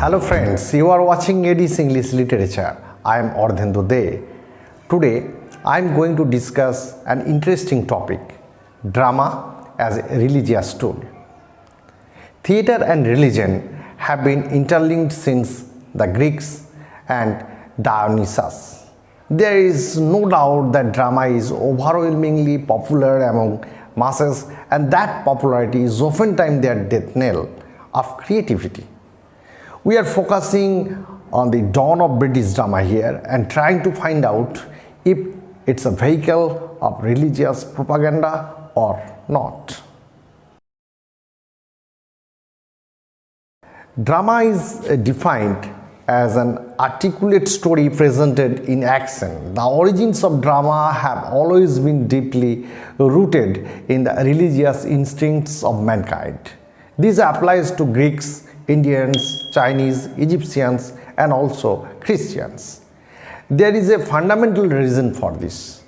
Hello friends, you are watching Edis English Literature. I am Ardhendu De. Today, I am going to discuss an interesting topic, drama as a religious tool. Theatre and religion have been interlinked since the Greeks and Dionysus. There is no doubt that drama is overwhelmingly popular among masses and that popularity is oftentimes their death knell of creativity. We are focusing on the dawn of British drama here and trying to find out if it's a vehicle of religious propaganda or not. Drama is uh, defined as an articulate story presented in action. The origins of drama have always been deeply rooted in the religious instincts of mankind. This applies to Greeks, Indians, Chinese, Egyptians and also Christians. There is a fundamental reason for this.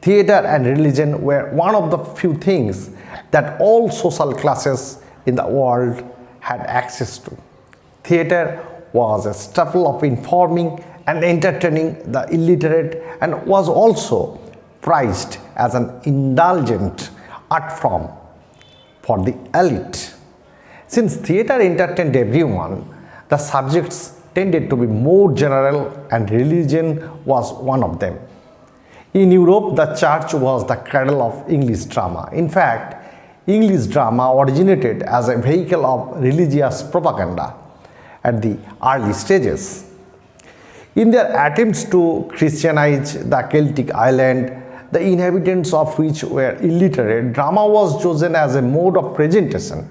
Theatre and religion were one of the few things that all social classes in the world had access to. Theatre was a staple of informing and entertaining the illiterate and was also prized as an indulgent art form for the elite. Since theatre entertained everyone, the subjects tended to be more general and religion was one of them. In Europe, the church was the cradle of English drama. In fact, English drama originated as a vehicle of religious propaganda at the early stages. In their attempts to Christianize the Celtic island, the inhabitants of which were illiterate, drama was chosen as a mode of presentation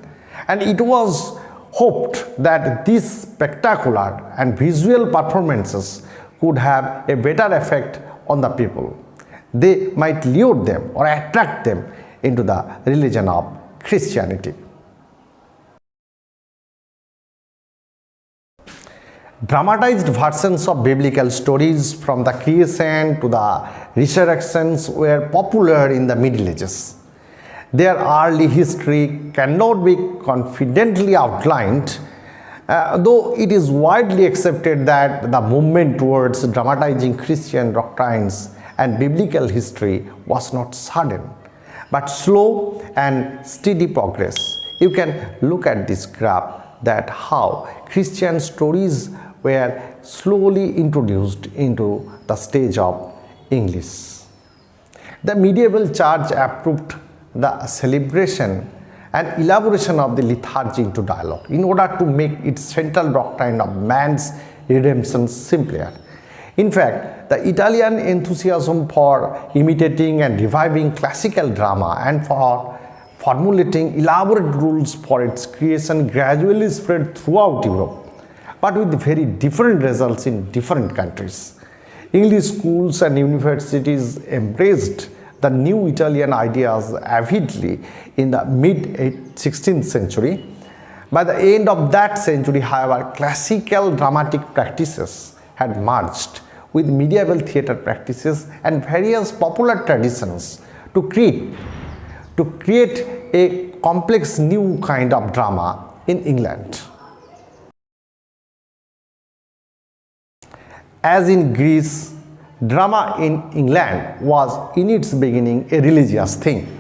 and it was hoped that these spectacular and visual performances could have a better effect on the people. They might lure them or attract them into the religion of Christianity. Dramatized versions of biblical stories from the creation to the resurrections were popular in the Middle Ages. Their early history cannot be confidently outlined, uh, though it is widely accepted that the movement towards dramatizing Christian doctrines and biblical history was not sudden, but slow and steady progress. You can look at this graph that how Christian stories were slowly introduced into the stage of English. The medieval church approved the celebration and elaboration of the liturgy into dialogue in order to make its central doctrine of man's redemption simpler. In fact, the Italian enthusiasm for imitating and reviving classical drama and for formulating elaborate rules for its creation gradually spread throughout Europe but with very different results in different countries. English schools and universities embraced the new Italian ideas avidly in the mid 16th century. By the end of that century, however, classical dramatic practices had merged with medieval theatre practices and various popular traditions to create, to create a complex new kind of drama in England. As in Greece, drama in England was in its beginning a religious thing.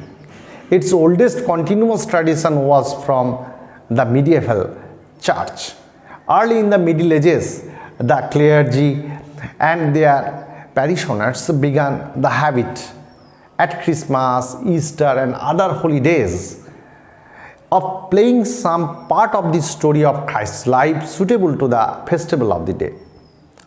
Its oldest continuous tradition was from the medieval church. Early in the Middle Ages, the clergy and their parishioners began the habit at Christmas, Easter and other holy days of playing some part of the story of Christ's life suitable to the festival of the day.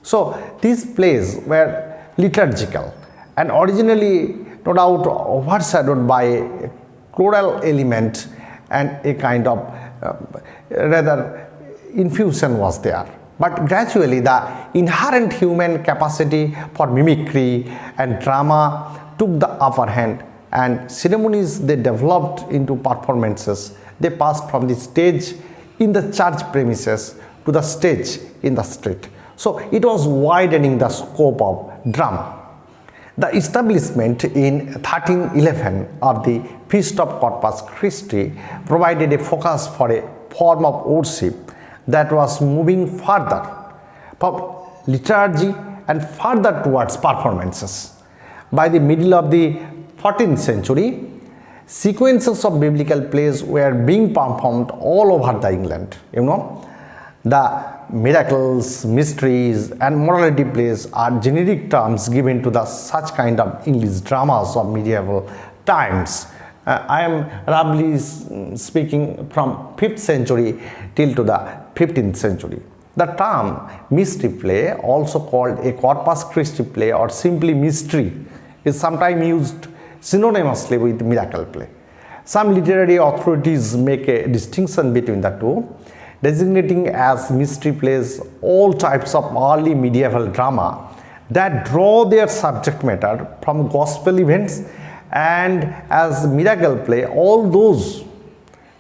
So these plays were liturgical and originally no doubt overshadowed by a choral element and a kind of uh, rather infusion was there. But gradually the inherent human capacity for mimicry and drama took the upper hand and ceremonies they developed into performances. They passed from the stage in the church premises to the stage in the street. So it was widening the scope of drama. The establishment in 1311 of the Feast of Corpus Christi provided a focus for a form of worship that was moving further from liturgy and further towards performances. By the middle of the 14th century, sequences of biblical plays were being performed all over the England. You know, the miracles, mysteries, and morality plays are generic terms given to the such kind of English dramas of medieval times. Uh, I am roughly speaking from 5th century till to the 15th century. The term mystery play, also called a Corpus Christi play or simply mystery, is sometimes used synonymously with miracle play. Some literary authorities make a distinction between the two, designating as mystery plays all types of early medieval drama that draw their subject matter from gospel events and as miracle play all those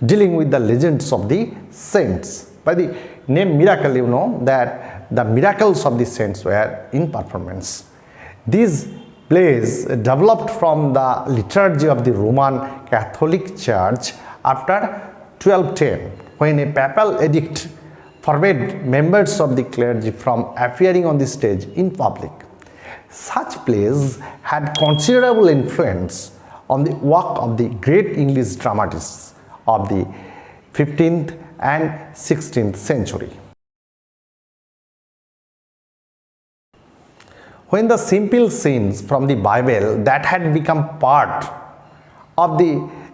dealing with the legends of the saints. By the name miracle, you know that the miracles of the saints were in performance. These plays developed from the liturgy of the Roman Catholic Church after 1210 when a papal edict forbade members of the clergy from appearing on the stage in public. Such plays had considerable influence on the work of the great English dramatists of the 15th and 16th century. When the simple scenes from the Bible that had become part of the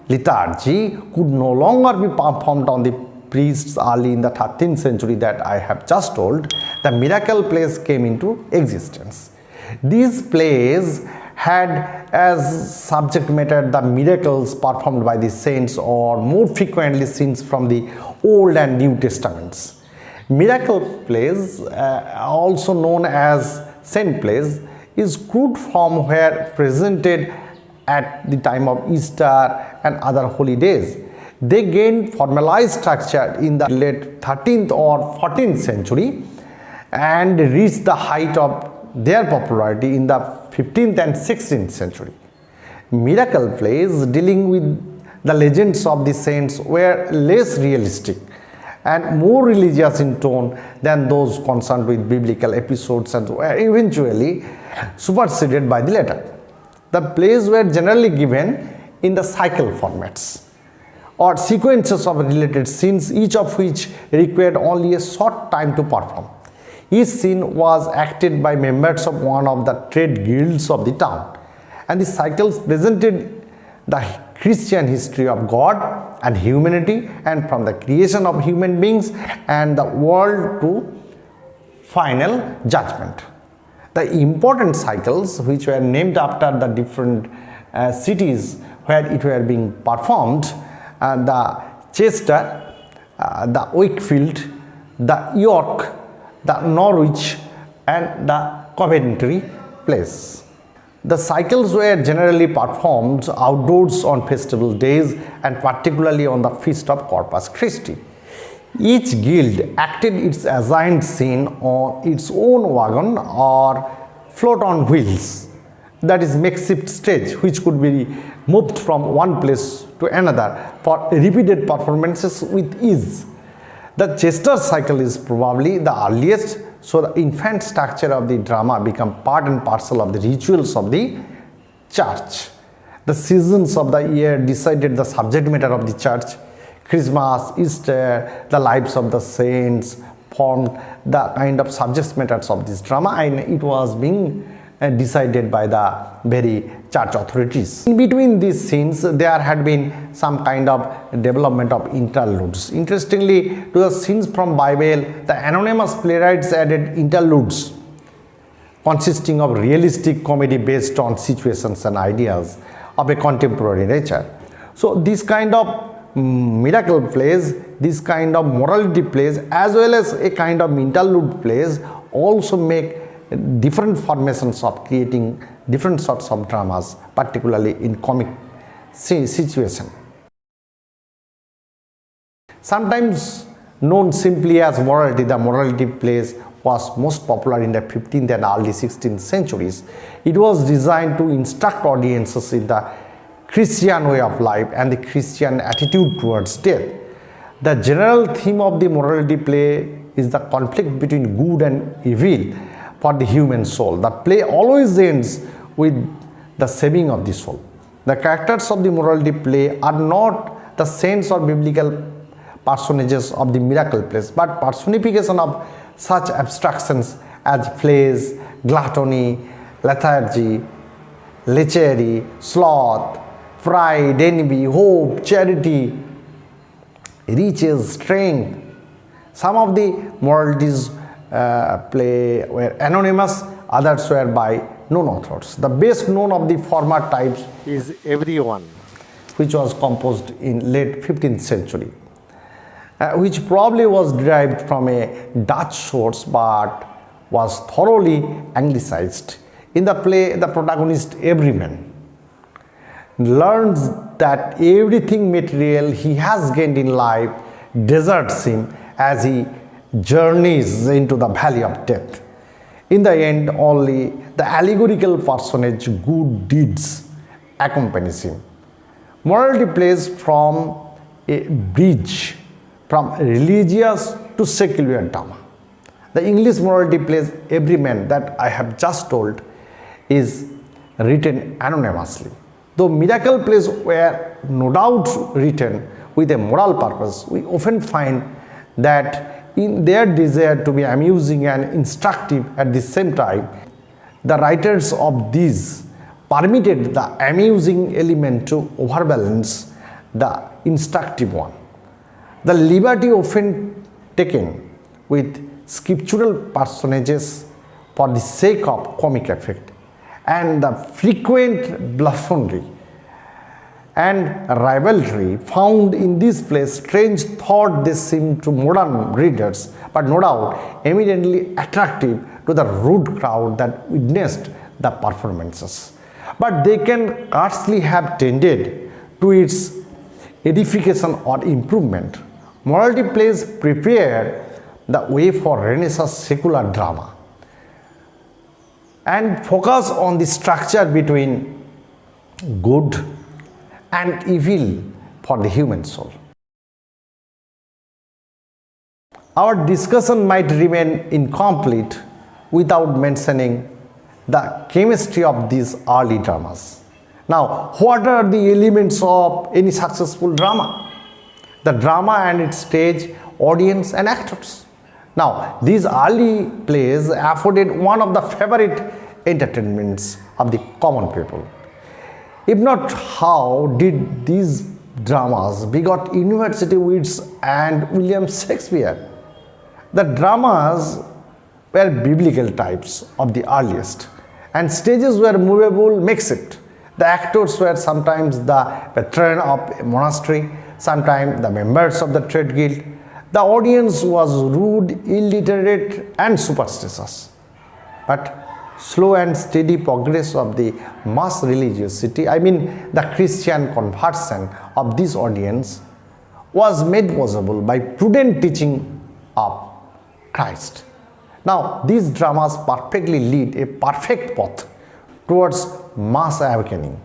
liturgy could no longer be performed on the priests early in the 13th century that I have just told, the miracle plays came into existence. These plays had as subject matter the miracles performed by the saints or more frequently scenes from the Old and New Testaments. Miracle plays, uh, also known as saint plays, is crude form where presented at the time of Easter and other holy days. They gained formalized structure in the late 13th or 14th century and reached the height of their popularity in the 15th and 16th century. Miracle plays dealing with the legends of the saints were less realistic and more religious in tone than those concerned with biblical episodes and were eventually superseded by the latter. The plays were generally given in the cycle formats or sequences of related scenes each of which required only a short time to perform. Each scene was acted by members of one of the trade guilds of the town and the cycles presented the Christian history of God and humanity and from the creation of human beings and the world to final judgment. The important cycles which were named after the different uh, cities where it were being performed the Chester, uh, the Wakefield, the York the Norwich and the Coventry place. The cycles were generally performed outdoors on festival days and particularly on the feast of Corpus Christi. Each guild acted its assigned scene on its own wagon or float on wheels that is makeshift stage which could be moved from one place to another for repeated performances with ease. The Chester cycle is probably the earliest, so the infant structure of the drama become part and parcel of the rituals of the church. The seasons of the year decided the subject matter of the church. Christmas, Easter, the lives of the saints formed the kind of subject matters of this drama and it was being decided by the very church authorities. In between these scenes, there had been some kind of development of interludes. Interestingly, to the scenes from Bible, the anonymous playwrights added interludes consisting of realistic comedy based on situations and ideas of a contemporary nature. So, this kind of miracle plays, this kind of morality plays as well as a kind of interlude plays also make different formations of creating different sorts of dramas, particularly in comic situation. Sometimes known simply as morality, the morality plays was most popular in the 15th and early 16th centuries. It was designed to instruct audiences in the Christian way of life and the Christian attitude towards death. The general theme of the morality play is the conflict between good and evil for the human soul. The play always ends with the saving of the soul. The characters of the morality play are not the saints or biblical personages of the miracle plays, but personification of such abstractions as flesh, gluttony, lethargy, lechery, sloth, pride, envy, hope, charity, riches, strength. Some of the moralities play were anonymous, others were by known authors. The best known of the former types is Everyman, which was composed in late 15th century, uh, which probably was derived from a Dutch source but was thoroughly anglicized. In the play, the protagonist Everyman learns that everything material he has gained in life deserts him as he journeys into the valley of death. In the end, only the allegorical personage good deeds accompanies him. Morality plays from a bridge from religious to secular drama. The English morality plays every man that I have just told is written anonymously. Though miracle plays were no doubt written with a moral purpose, we often find that in their desire to be amusing and instructive at the same time, the writers of these permitted the amusing element to overbalance the instructive one. The liberty often taken with scriptural personages for the sake of comic effect and the frequent blasphemy and rivalry found in this place strange thought they seem to modern readers but no doubt eminently attractive to the rude crowd that witnessed the performances. But they can scarcely have tended to its edification or improvement. Morality plays prepared the way for renaissance secular drama and focus on the structure between good and evil for the human soul. Our discussion might remain incomplete without mentioning the chemistry of these early dramas. Now, what are the elements of any successful drama? The drama and its stage, audience and actors. Now, these early plays afforded one of the favorite entertainments of the common people. If not, how did these dramas begot university wits and William Shakespeare? The dramas were biblical types of the earliest and stages were movable makes it. The actors were sometimes the veteran of a monastery, sometimes the members of the trade guild, the audience was rude, illiterate and superstitious. But slow and steady progress of the mass religiosity, I mean the Christian conversion of this audience was made possible by prudent teaching of Christ. Now, these dramas perfectly lead a perfect path towards mass awakening.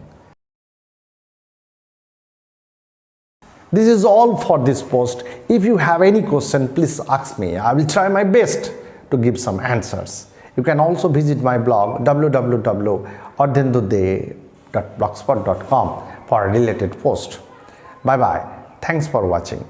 This is all for this post. If you have any question, please ask me. I will try my best to give some answers. You can also visit my blog www.ardhendude.blogspot.com for a related post. Bye bye. Thanks for watching.